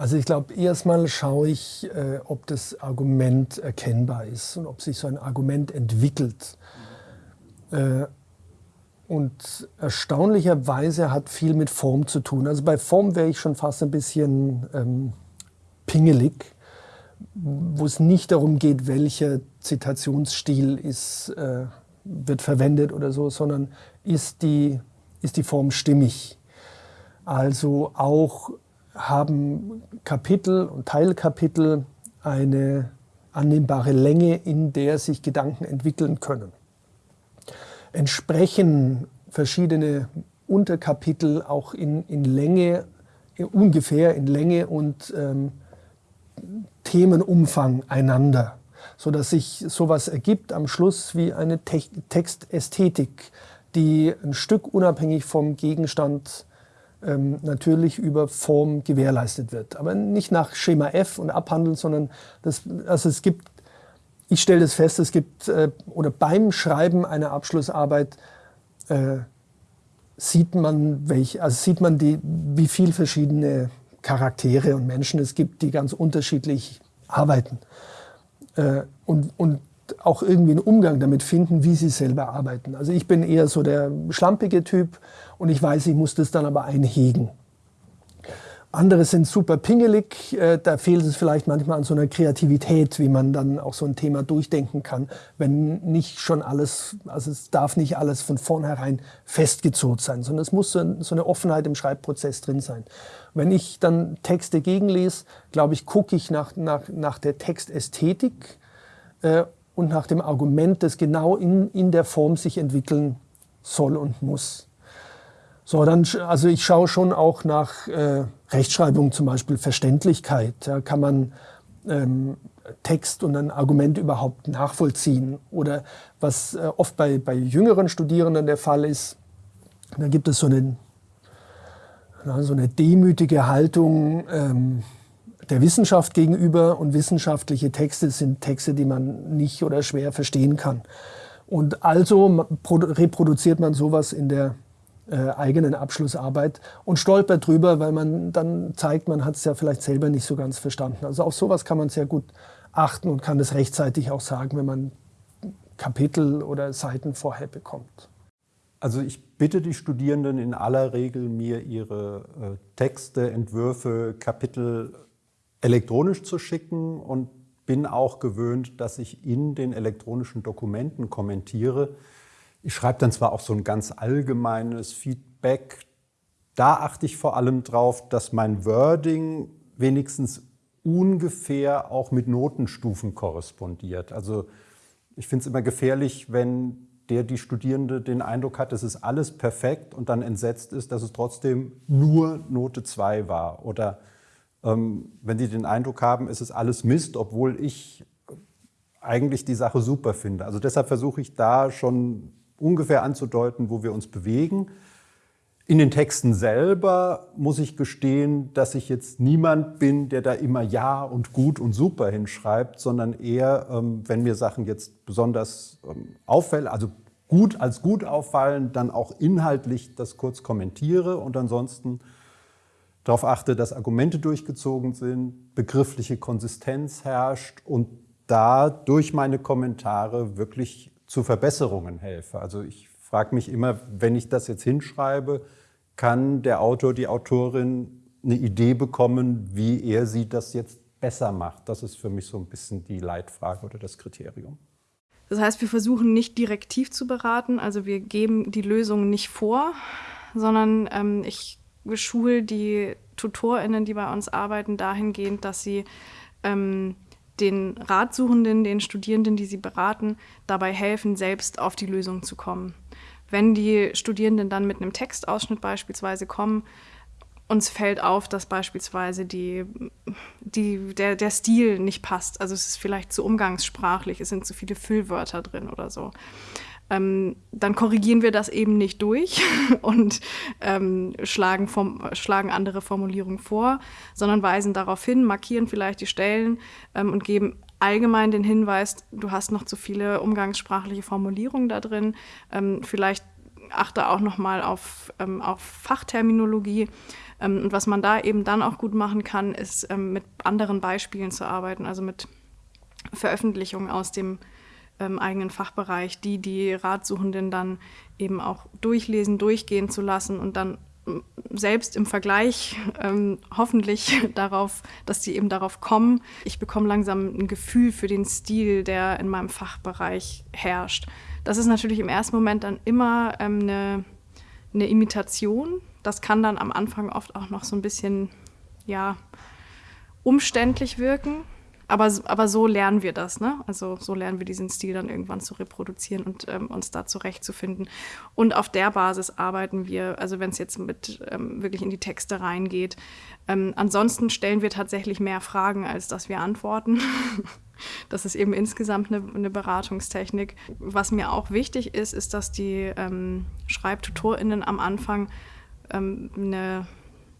Also ich glaube, erstmal schaue ich, äh, ob das Argument erkennbar ist und ob sich so ein Argument entwickelt. Äh, und erstaunlicherweise hat viel mit Form zu tun. Also bei Form wäre ich schon fast ein bisschen ähm, pingelig, wo es nicht darum geht, welcher Zitationsstil ist, äh, wird verwendet oder so, sondern ist die, ist die Form stimmig. Also auch haben Kapitel und Teilkapitel eine annehmbare Länge, in der sich Gedanken entwickeln können. Entsprechen verschiedene Unterkapitel auch in, in Länge, ungefähr in Länge und ähm, Themenumfang einander, sodass sich sowas ergibt am Schluss wie eine Te Textästhetik, die ein Stück unabhängig vom Gegenstand ähm, natürlich über Form gewährleistet wird. Aber nicht nach Schema F und abhandeln, sondern das, also es gibt, ich stelle das fest, es gibt, äh, oder beim Schreiben einer Abschlussarbeit äh, sieht man, welch, also sieht man die, wie viele verschiedene Charaktere und Menschen es gibt, die ganz unterschiedlich arbeiten. Äh, und, und auch irgendwie einen Umgang damit finden, wie sie selber arbeiten. Also ich bin eher so der schlampige Typ und ich weiß, ich muss das dann aber einhegen. Andere sind super pingelig, äh, da fehlt es vielleicht manchmal an so einer Kreativität, wie man dann auch so ein Thema durchdenken kann, wenn nicht schon alles, also es darf nicht alles von vornherein festgezurrt sein, sondern es muss so eine Offenheit im Schreibprozess drin sein. Wenn ich dann Texte gegenlese, glaube ich, gucke ich nach, nach, nach der Textästhetik äh, und nach dem Argument, das genau in, in der Form sich entwickeln soll und muss. So, dann, also ich schaue schon auch nach äh, Rechtschreibung zum Beispiel, Verständlichkeit. Ja, kann man ähm, Text und ein Argument überhaupt nachvollziehen? Oder was äh, oft bei, bei jüngeren Studierenden der Fall ist, da gibt es so eine, na, so eine demütige Haltung, ähm, der Wissenschaft gegenüber und wissenschaftliche Texte sind Texte, die man nicht oder schwer verstehen kann. Und also reproduziert man sowas in der äh, eigenen Abschlussarbeit und stolpert drüber, weil man dann zeigt, man hat es ja vielleicht selber nicht so ganz verstanden. Also auf sowas kann man sehr gut achten und kann es rechtzeitig auch sagen, wenn man Kapitel oder Seiten vorher bekommt. Also ich bitte die Studierenden in aller Regel, mir ihre äh, Texte, Entwürfe, Kapitel elektronisch zu schicken und bin auch gewöhnt, dass ich in den elektronischen Dokumenten kommentiere. Ich schreibe dann zwar auch so ein ganz allgemeines Feedback, da achte ich vor allem drauf, dass mein Wording wenigstens ungefähr auch mit Notenstufen korrespondiert. Also ich finde es immer gefährlich, wenn der die Studierende den Eindruck hat, es ist alles perfekt und dann entsetzt ist, dass es trotzdem nur Note 2 war. Oder wenn die den Eindruck haben, es ist alles Mist, obwohl ich eigentlich die Sache super finde. Also deshalb versuche ich da schon ungefähr anzudeuten, wo wir uns bewegen. In den Texten selber muss ich gestehen, dass ich jetzt niemand bin, der da immer Ja und gut und super hinschreibt, sondern eher, ähm, wenn mir Sachen jetzt besonders ähm, auffällen, also gut als gut auffallen, dann auch inhaltlich das kurz kommentiere und ansonsten darauf achte, dass Argumente durchgezogen sind, begriffliche Konsistenz herrscht und da durch meine Kommentare wirklich zu Verbesserungen helfe. Also ich frage mich immer, wenn ich das jetzt hinschreibe, kann der Autor, die Autorin eine Idee bekommen, wie er sie das jetzt besser macht? Das ist für mich so ein bisschen die Leitfrage oder das Kriterium. Das heißt, wir versuchen nicht direktiv zu beraten, also wir geben die Lösung nicht vor, sondern ähm, ich schule die TutorInnen, die bei uns arbeiten, dahingehend, dass sie ähm, den Ratsuchenden, den Studierenden, die sie beraten, dabei helfen, selbst auf die Lösung zu kommen. Wenn die Studierenden dann mit einem Textausschnitt beispielsweise kommen, uns fällt auf, dass beispielsweise die, die, der, der Stil nicht passt. Also es ist vielleicht zu umgangssprachlich, es sind zu viele Füllwörter drin oder so ähm, dann korrigieren wir das eben nicht durch und ähm, schlagen, vom, schlagen andere Formulierungen vor, sondern weisen darauf hin, markieren vielleicht die Stellen ähm, und geben allgemein den Hinweis, du hast noch zu viele umgangssprachliche Formulierungen da drin. Ähm, vielleicht achte auch nochmal auf, ähm, auf Fachterminologie. Ähm, und was man da eben dann auch gut machen kann, ist ähm, mit anderen Beispielen zu arbeiten, also mit Veröffentlichungen aus dem ähm, eigenen Fachbereich, die die Ratsuchenden dann eben auch durchlesen, durchgehen zu lassen und dann ähm, selbst im Vergleich ähm, hoffentlich darauf, dass die eben darauf kommen. Ich bekomme langsam ein Gefühl für den Stil, der in meinem Fachbereich herrscht. Das ist natürlich im ersten Moment dann immer ähm, eine, eine Imitation. Das kann dann am Anfang oft auch noch so ein bisschen, ja, umständlich wirken aber, aber so lernen wir das, ne? Also so lernen wir diesen Stil dann irgendwann zu reproduzieren und ähm, uns da zurechtzufinden. Und auf der Basis arbeiten wir, also wenn es jetzt mit ähm, wirklich in die Texte reingeht. Ähm, ansonsten stellen wir tatsächlich mehr Fragen, als dass wir antworten. das ist eben insgesamt eine, eine, Beratungstechnik. Was mir auch wichtig ist, ist, dass die ähm, SchreibtutorInnen am Anfang ähm, eine,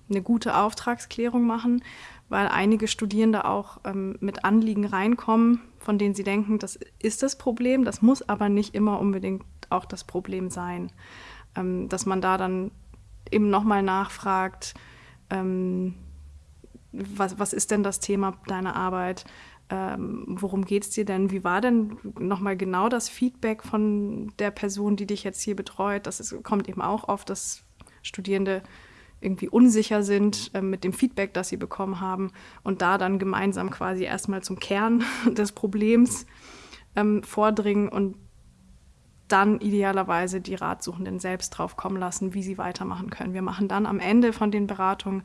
eine gute Auftragsklärung machen weil einige Studierende auch ähm, mit Anliegen reinkommen, von denen sie denken, das ist das Problem, das muss aber nicht immer unbedingt auch das Problem sein. Ähm, dass man da dann eben nochmal nachfragt, ähm, was, was ist denn das Thema deiner Arbeit? Ähm, worum geht es dir denn? Wie war denn nochmal genau das Feedback von der Person, die dich jetzt hier betreut? Das ist, kommt eben auch oft, dass Studierende irgendwie unsicher sind äh, mit dem Feedback, das sie bekommen haben und da dann gemeinsam quasi erstmal zum Kern des Problems ähm, vordringen und dann idealerweise die Ratsuchenden selbst drauf kommen lassen, wie sie weitermachen können. Wir machen dann am Ende von den Beratungen,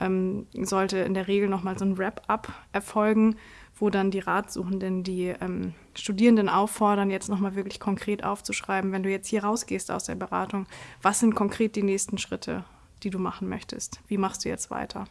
ähm, sollte in der Regel nochmal so ein Wrap-up erfolgen, wo dann die Ratsuchenden die ähm, Studierenden auffordern, jetzt nochmal wirklich konkret aufzuschreiben, wenn du jetzt hier rausgehst aus der Beratung, was sind konkret die nächsten Schritte? Die du machen möchtest. Wie machst du jetzt weiter?